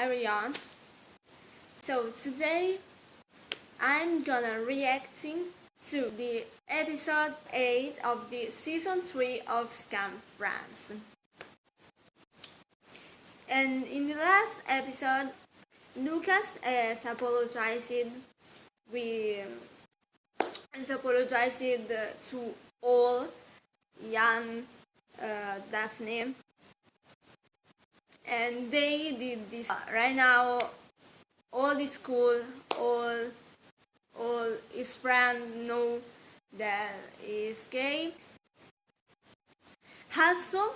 Ariane. So today I'm gonna reacting to the episode 8 of the season 3 of Skam France. And in the last episode, Lucas has apologized. We has apologized to all Yann, uh, Daphne, and they did this. Right now all the school all all his friend know that is gay. Also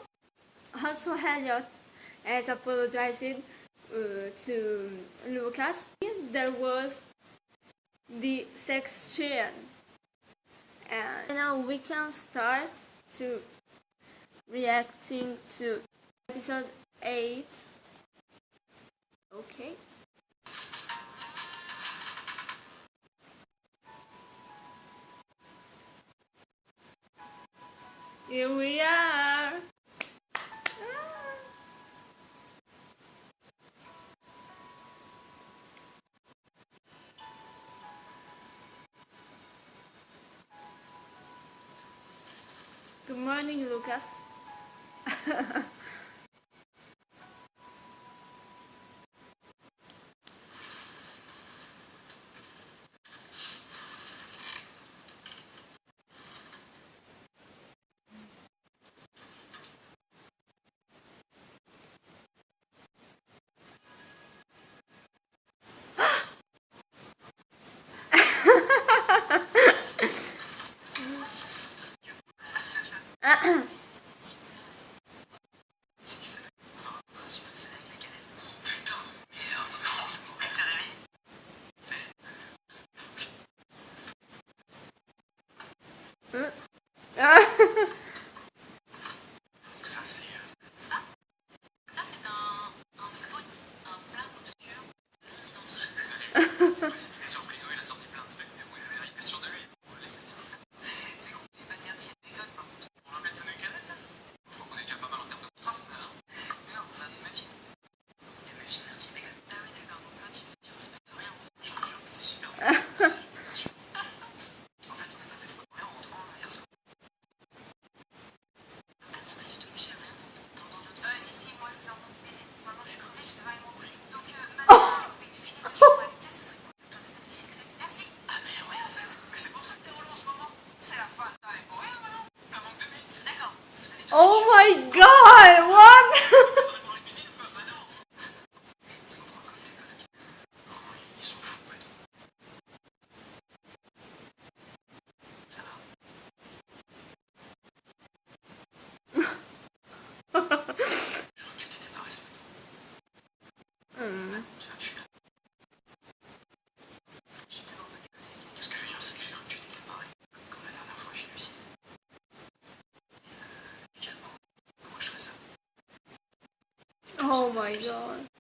also Eliott has apologized uh, to Lucas. There was the sex chain. And now we can start to reacting to episode eight. Okay. Here we are. Ah. Good morning, Lucas. my god.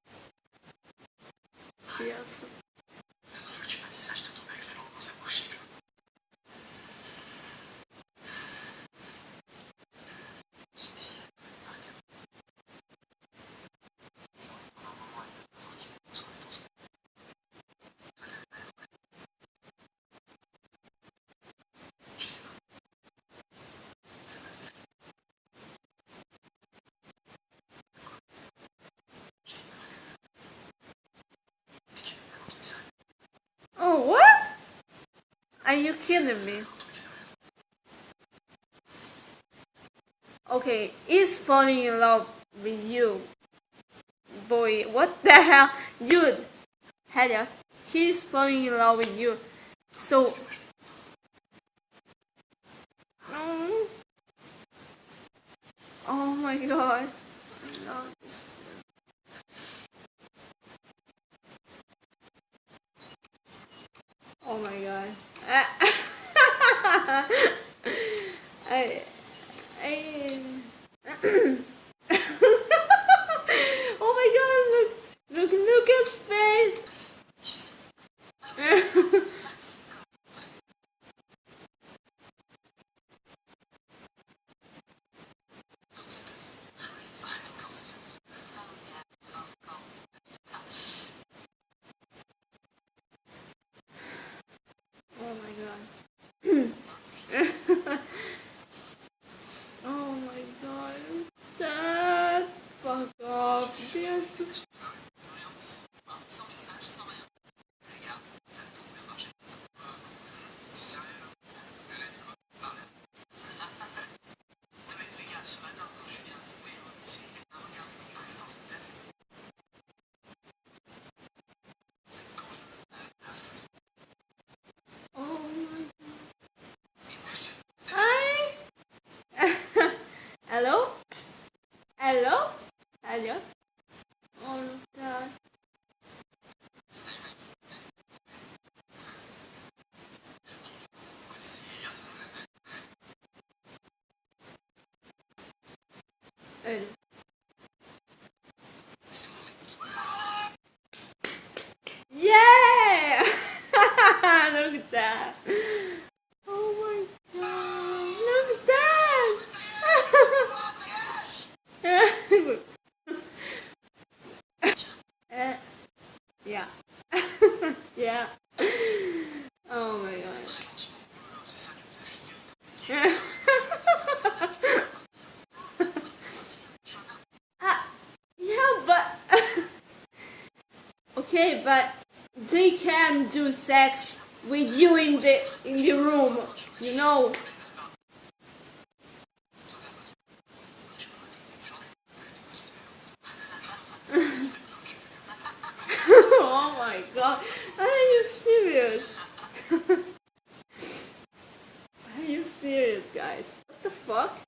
Are you kidding me? Okay, he's falling in love with you. Boy, what the hell? Dude, Heather, he's falling in love with you. So... Um, oh my god. Uh with you in the in the room, you know. oh my god, are you serious? are you serious guys? What the fuck?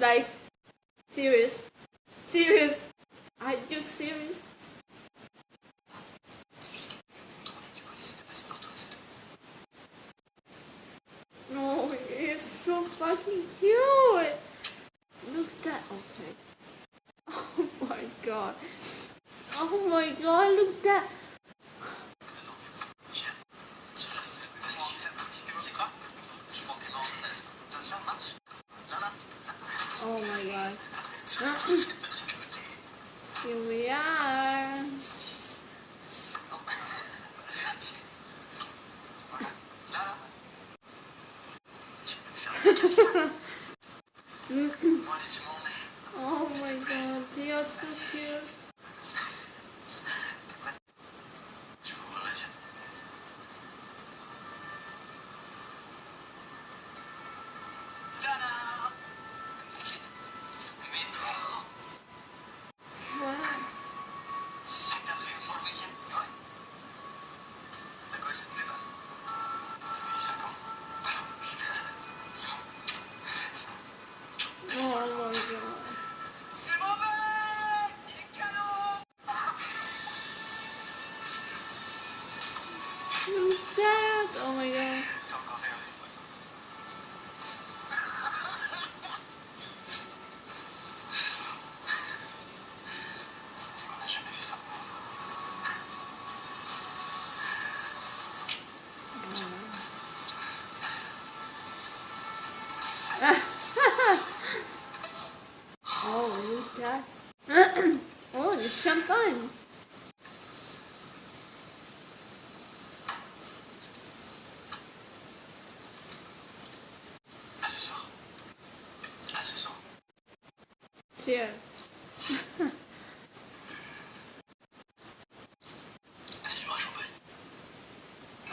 like, serious, serious, are you serious? No, it's so fucking cute. Look at that. Okay. Oh my god. Oh my god, look at that.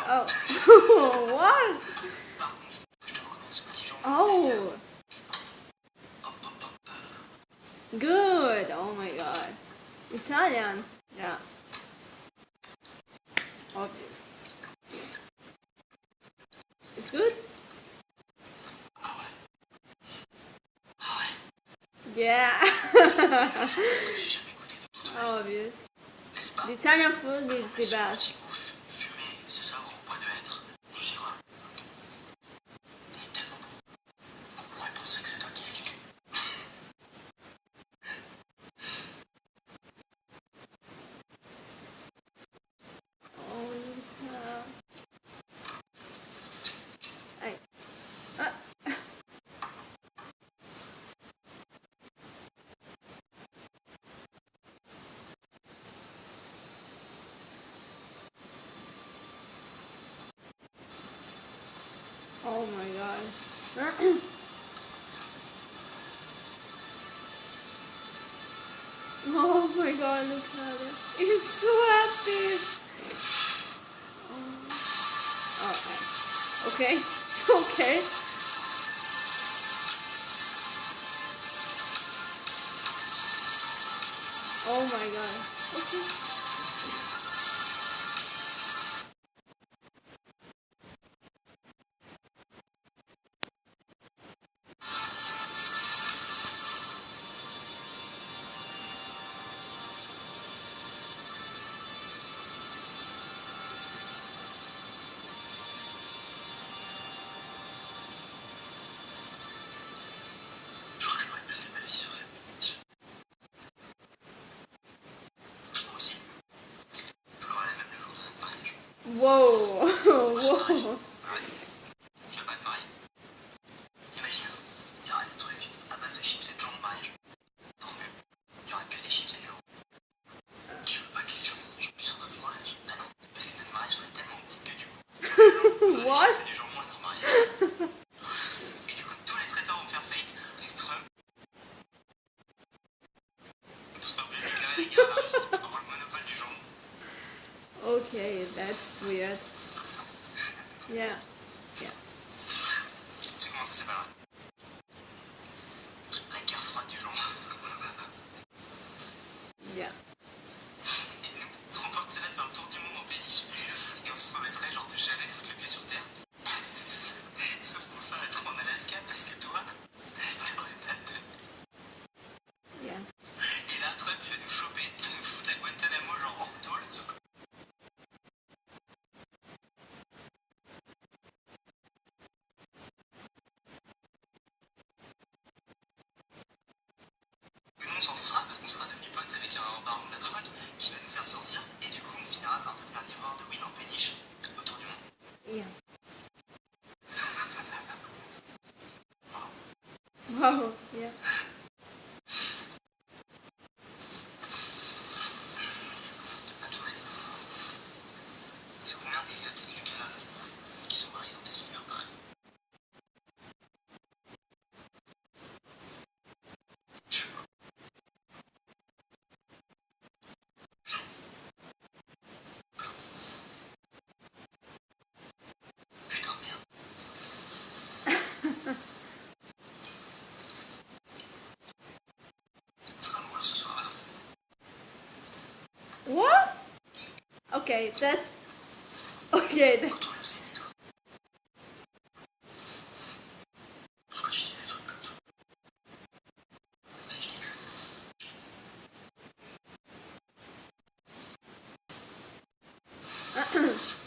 Oh. what? Oh. Good. Oh my god. Italian. Yeah. Obvious. It's good? Yeah. Obvious. The Italian food is the best. Oh my god. oh my god, look at it. It's so happy! Oh. Okay. Okay. okay. Oh my god. Okay. Wow! Tu veux pas de mari? Imagine, il y aura des trucs à base de chips et de gens de mariage. Tant mieux, il n'y aura que des chips et des gens. Tu veux pas que les gens pierrent dans ce mariage? Ah non! Parce que notre mariage serait tellement ouf que du coup, Tu chips et les gens moins de leur mariage. Et du coup, tous les traiteurs vont faire faillite entre plus déclarés les gars par ici. Okay, that's weird. Yeah. okay, that's... Okay, that's... Mm-hmm.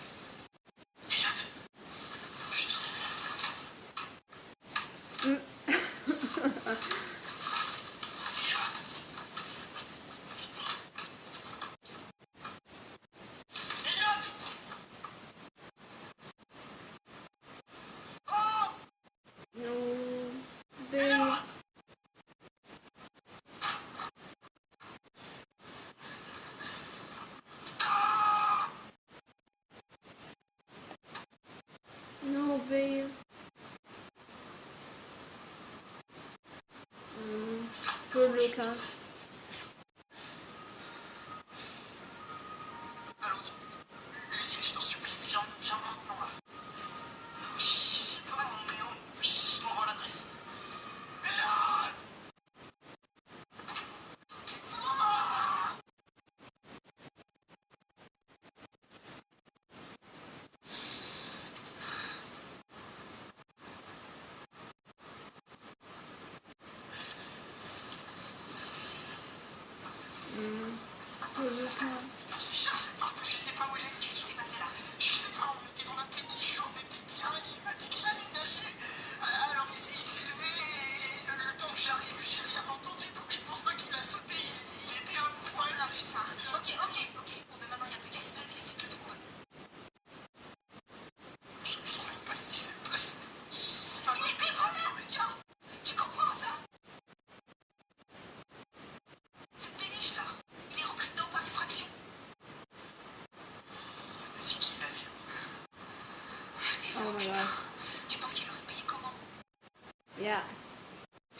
veio. Hum, publicar. Tu penses qu'il aurait payé comment? Yeah.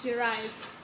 She arrives.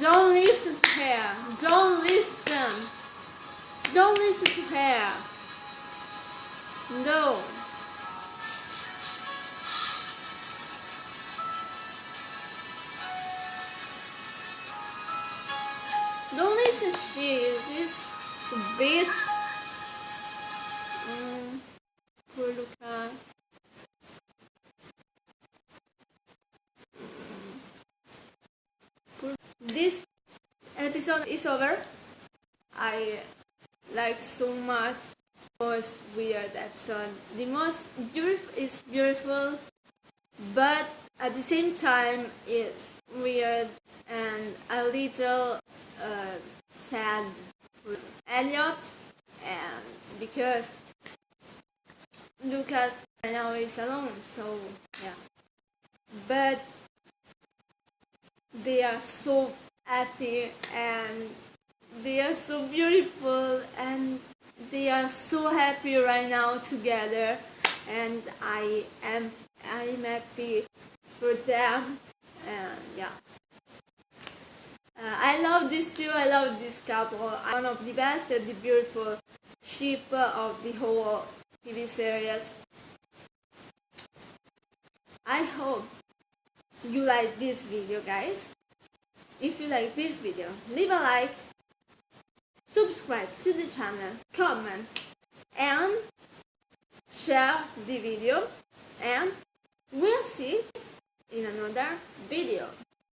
Don't listen to her. Don't listen. Don't listen to her. No. Don't listen, to she. This bitch. Is over. I like so much most weird episode. The most beautiful is beautiful, but at the same time it's weird and a little uh, sad for Eliott, and because Lucas right now is alone. So yeah, but they are so happy and they are so beautiful and they are so happy right now together. And I am I am happy for them. And yeah. Uh, I love this two I love this couple. One of the best and the beautiful ship of the whole TV series. I hope you like this video guys if you like this video leave a like subscribe to the channel comment and share the video and we'll see in another video